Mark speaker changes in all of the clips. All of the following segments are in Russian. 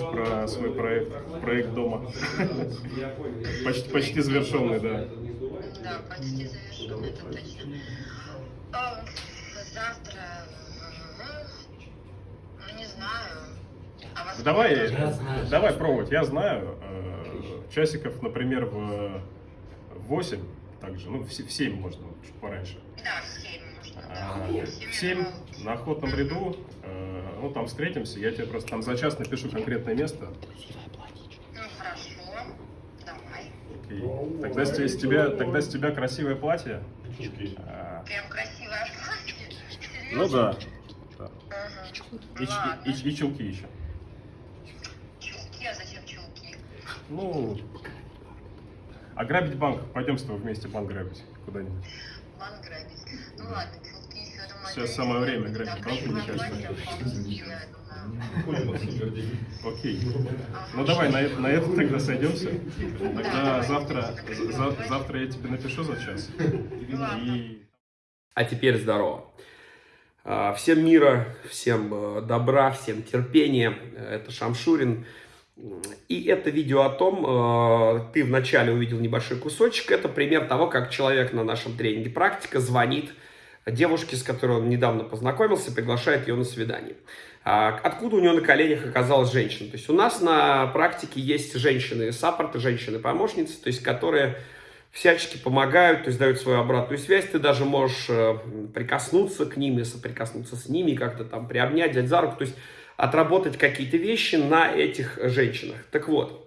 Speaker 1: про свой проект, проект дома. Почти, почти завершенный, да.
Speaker 2: Да, почти завершен, это точно. А, Завтра, ну, не знаю. А
Speaker 1: Давай, давай пробовать. Я знаю, э, часиков, например, в 8, также, ну, в се- в 7 можно, чуть пораньше.
Speaker 2: Да, в семь можно,
Speaker 1: А,
Speaker 2: да.
Speaker 1: В 7 на охотном ряду, э, ну, там встретимся, я тебе просто там за час напишу конкретное место.
Speaker 2: Ну, хорошо, давай.
Speaker 1: Окей. Тогда с, с тебя, тогда с тебя красивое платье. А,
Speaker 2: Прям красивое платье.
Speaker 1: Ну да. да.
Speaker 2: Ага.
Speaker 1: И,
Speaker 2: Ладно.
Speaker 1: и- и- и чулки еще.
Speaker 2: Чулки, а зачем чулки?
Speaker 1: Ну, ограбить банк. Пойдем с тобой вместе банк грабить куда-нибудь.
Speaker 2: Банк грабить. Ну ладно,
Speaker 1: Сейчас самое время
Speaker 2: будет.
Speaker 1: грабить
Speaker 2: Да,
Speaker 1: банк, мне
Speaker 2: красивое
Speaker 1: кажется.
Speaker 2: платье вполне себе, я думаю.
Speaker 1: Окей. Ну давай на, это- на это тогда сойдемся. Тогда завтра, за- завтра я тебе напишу за час. И
Speaker 3: А теперь здорово. А, Всем мира, всем э, добра, всем терпения. Это Шамшурин. И это видео о том, э, ты вначале увидел небольшой кусочек, это пример того, как человек на нашем тренинге «Практика» звонит девушке, с которой он недавно познакомился, приглашает ее на свидание. А Откуда у нее на коленях оказалась женщина? То есть у нас на практике есть женщины-саппорты, женщины-помощницы, то есть которые всячески помогают, то есть дают свою обратную связь, ты даже можешь э, прикоснуться к ним и соприкоснуться с ними, как-то там приобнять, взять за руку, то есть отработать какие-то вещи на этих женщинах. Так вот,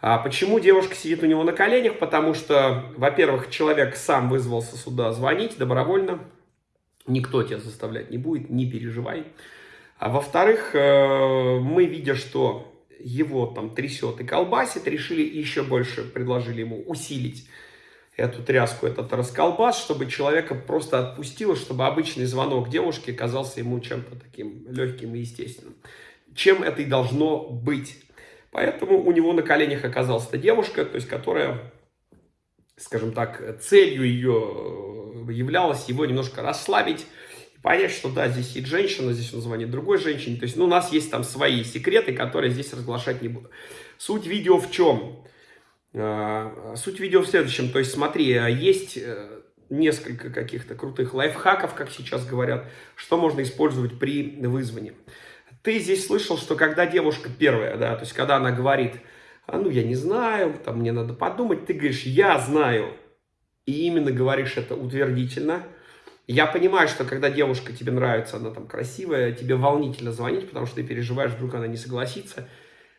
Speaker 3: а почему девушка сидит у него на коленях? Потому что, во-первых, человек сам вызвался сюда звонить добровольно, никто тебя заставлять не будет, не переживай. А во-вторых, э, мы, видя, что его там трясет и колбасит, решили еще больше, предложили ему усилить эту тряску, этот расколбас, чтобы человека просто отпустило, чтобы обычный звонок девушки казался ему чем-то таким легким и естественным. Чем это и должно быть. Поэтому у него на коленях оказалась эта девушка, то есть которая, скажем так, целью ее являлась его немножко расслабить, понять, что да, здесь есть женщина, здесь он звонит другой женщине. То есть, ну, у нас есть там свои секреты, которые здесь разглашать не буду. Суть видео в чем? А, Суть видео в следующем. То есть, смотри, а, есть э, несколько каких-то крутых лайфхаков, как сейчас говорят, что можно использовать при вызвании. Ты здесь слышал, что когда девушка первая, да, то есть, когда она говорит, а, ну, я не знаю, там, мне надо подумать, ты говоришь, я знаю, и именно говоришь это утвердительно. Я понимаю, что когда девушка тебе нравится, она там красивая, тебе волнительно звонить, потому что ты переживаешь, вдруг она не согласится.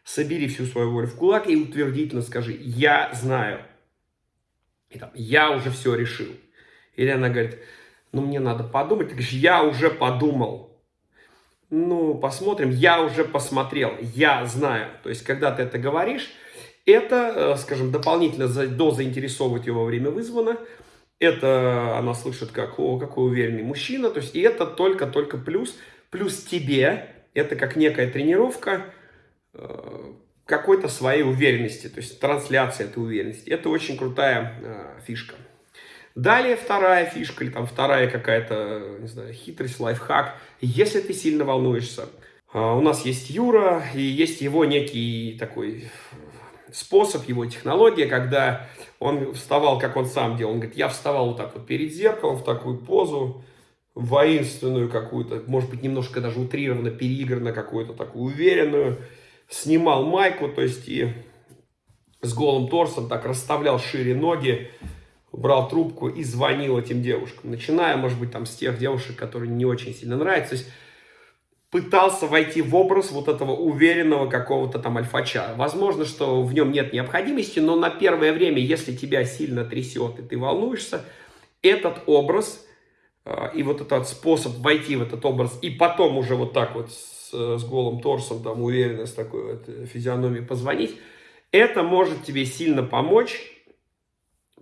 Speaker 3: Собери всю свою волю в кулак и утвердительно скажи, я знаю. И там, я уже все решил. Или она говорит, ну мне надо подумать. Ты говоришь, я уже подумал. Ну, посмотрим, я уже посмотрел, я знаю. То есть, когда ты это говоришь, это, э, скажем, дополнительно за- дозаинтересовывает ее во время вызвана. Это она слышит, как, о, какой уверенный мужчина. То есть, и это только-только плюс. Плюс тебе, это как некая тренировка э, какой-то своей уверенности. То есть, трансляция этой уверенности. Это очень крутая э, фишка. Далее вторая фишка или там вторая какая-то, не знаю, хитрость, лайфхак. Если ты сильно волнуешься, у нас есть Юра и есть его некий такой способ, его технология, когда он вставал, как он сам делал. Он говорит, я вставал вот так вот перед зеркалом в такую позу, воинственную какую-то, может быть, немножко даже утрированно, переигранно какую-то такую уверенную. Снимал майку, то есть и с голым торсом так расставлял шире ноги, брал трубку и звонил этим девушкам. Начиная, может быть, там с тех девушек, которые не очень сильно нравятся. То есть пытался войти в образ вот этого уверенного какого-то там альфача. Возможно, что в нем нет необходимости, но на первое время, если тебя сильно трясет и ты волнуешься, этот образ э, и вот этот способ войти в этот образ и потом уже вот так вот с, с голым торсом, там уверенно с такой вот э, физиономией позвонить, это может тебе сильно помочь,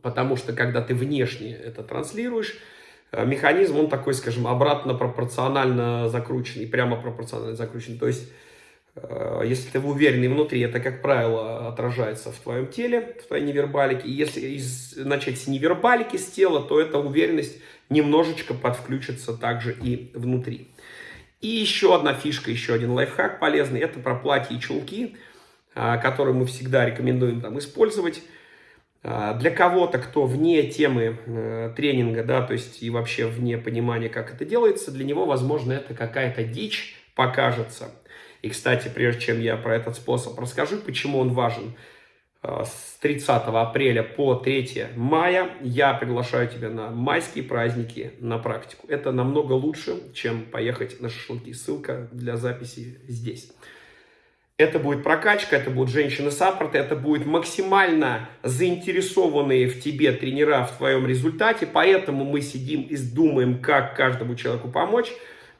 Speaker 3: потому что когда ты внешне это транслируешь, э, механизм, он такой, скажем, обратно пропорционально закрученный, прямо пропорционально закрученный. То есть, э, если ты уверенный внутри, это, как правило, отражается в твоем теле, в твоей невербалике. И если из- начать с невербалики, с тела, то эта уверенность немножечко подвключится также и внутри. И еще одна фишка, еще один лайфхак полезный, это про платья и чулки, а, которые мы всегда рекомендуем там использовать. А, для кого-то, кто вне темы э, тренинга, да, то есть и вообще вне понимания, как это делается, для него, возможно, это какая-то дичь покажется. И, кстати, прежде чем я про этот способ расскажу, почему он важен, э, с 30 апреля по 3 мая я приглашаю тебя на майские праздники на практику. Это намного лучше, чем поехать на шашлыки. Ссылка для записи здесь. Это будет прокачка, это будут женщины-саппорты, это будут максимально заинтересованные в тебе тренера в твоем результате. Поэтому мы сидим и думаем, как каждому человеку помочь.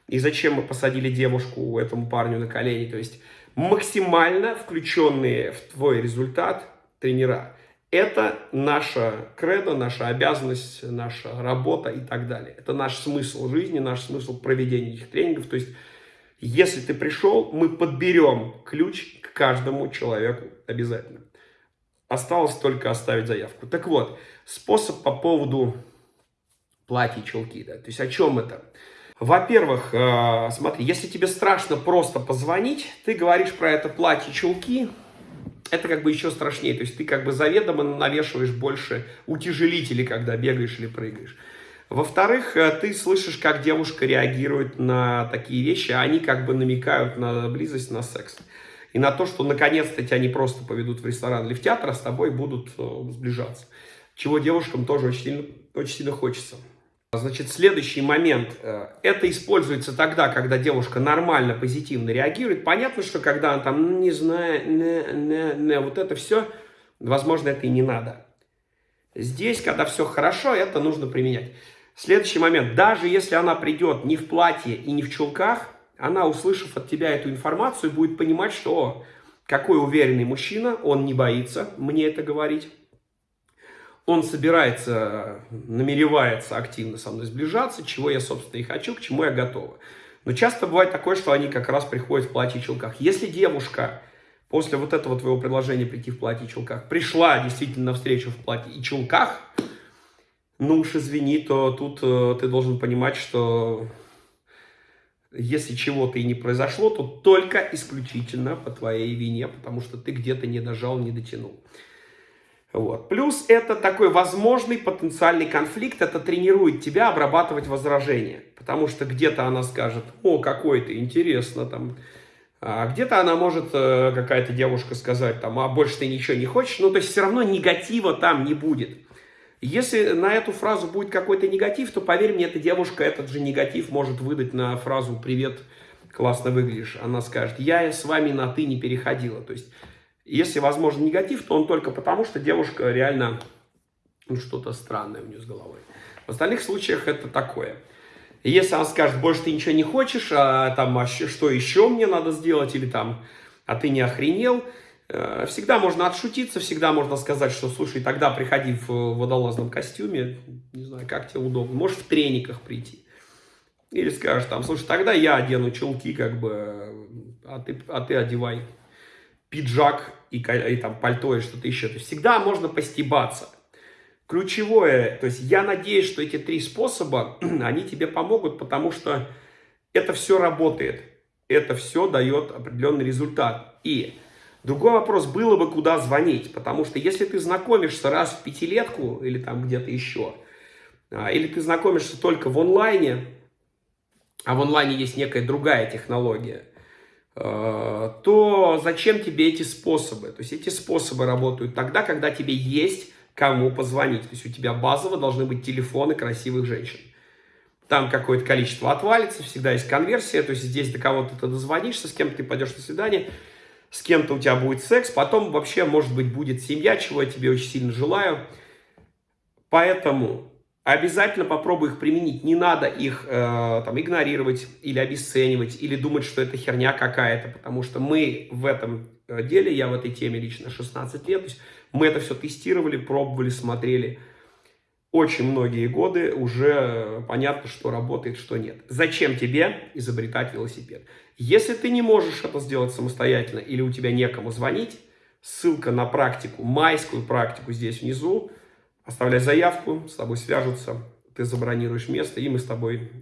Speaker 3: И зачем мы посадили девушку этому парню на колени. То есть максимально включенные в твой результат тренера. Это наша кредо, наша обязанность, наша работа и так далее. Это наш смысл жизни, наш смысл проведения этих тренингов. То есть если ты пришел, мы подберем ключ к каждому человеку обязательно. Осталось только оставить заявку. Так вот, способ по поводу платья и чулки. Да? То есть о чем это? Во-первых, э, смотри, если тебе страшно просто позвонить, ты говоришь про это платье, чулки, это как бы еще страшнее. То есть ты как бы заведомо навешиваешь больше утяжелителей, когда бегаешь или прыгаешь. Во-вторых, э, ты слышишь, как девушка реагирует на такие вещи, а они как бы намекают на близость, на секс. И на то, что наконец-то тебя не просто поведут в ресторан или в театр, а с тобой будут э, сближаться. Чего девушкам тоже очень сильно, очень сильно хочется. Значит, следующий момент. Э, это используется тогда, когда девушка нормально, позитивно реагирует. Понятно, что когда она там, не знаю, не, не, не, вот это все, возможно, это и не надо. Здесь, когда все хорошо, это нужно применять. Следующий момент. Даже если она придет не в платье и не в чулках, она, услышав от тебя эту информацию, будет понимать, что какой уверенный мужчина, он не боится мне это говорить. Он собирается, намеревается активно со мной сближаться, чего я, собственно, и хочу, к чему я готова. Но часто бывает такое, что они как раз приходят в платье и чулках. Если девушка после вот этого твоего предложения прийти в платье и чулках пришла действительно на встречу в платье и чулках, ну уж извини, то тут э, ты должен понимать, что если чего-то и не произошло, то только исключительно по твоей вине, потому что ты где-то не дожал, не дотянул. Вот. Плюс это такой возможный потенциальный конфликт, это тренирует тебя обрабатывать возражения. Потому что где-то она скажет, о, какой ты, интересно, там. А где-то она может, э, какая-то девушка сказать, там, а больше ты ничего не хочешь. Ну, то есть все равно негатива там не будет. Если на эту фразу будет какой-то негатив, то, поверь мне, эта девушка этот же негатив может выдать на фразу «Привет, классно выглядишь». Она скажет «Я с вами на «ты» не переходила». То есть, если возможен негатив, то он только потому, что девушка реально ну, что-то странное у нее с головой. В остальных случаях это такое. Если она скажет «Больше ты ничего не хочешь», а там а «Что еще мне надо сделать?» или там «А ты не охренел?» Э, всегда можно отшутиться, всегда можно сказать, что, слушай, тогда приходи в водолазном костюме, не знаю, как тебе удобно, можешь в трениках прийти. Или скажешь там, слушай, тогда я одену чулки, как бы, а ты, а ты одевай пиджак и, и там пальто или что-то еще. То есть всегда можно постебаться. Ключевое, то есть я надеюсь, что эти три способа, они тебе помогут, потому что это все работает. Это все дает определенный результат. И Другой вопрос, было бы куда звонить, потому что если ты знакомишься раз в пятилетку или там где-то еще, а, или ты знакомишься только в онлайне, а в онлайне есть некая другая технология, а, то зачем тебе эти способы? То есть эти способы работают тогда, когда тебе есть кому позвонить. То есть у тебя базово должны быть телефоны красивых женщин. Там какое-то количество отвалится, всегда есть конверсия, то есть здесь до кого-то ты дозвонишься, с кем ты пойдешь на свидание – с кем-то у тебя будет секс, потом вообще, может быть, будет семья, чего я тебе очень сильно желаю. Поэтому обязательно попробуй их применить. Не надо их э, там игнорировать или обесценивать, или думать, что это херня какая-то, потому что мы в этом э, деле, я в этой теме лично 16 лет, то есть мы это все тестировали, пробовали, смотрели очень многие годы, уже понятно, что работает, что нет. Зачем тебе изобретать велосипед? Если ты не можешь это сделать самостоятельно или у тебя некому звонить, ссылка на практику, майскую практику здесь внизу. Оставляй заявку, с тобой свяжутся, ты забронируешь место, и мы с тобой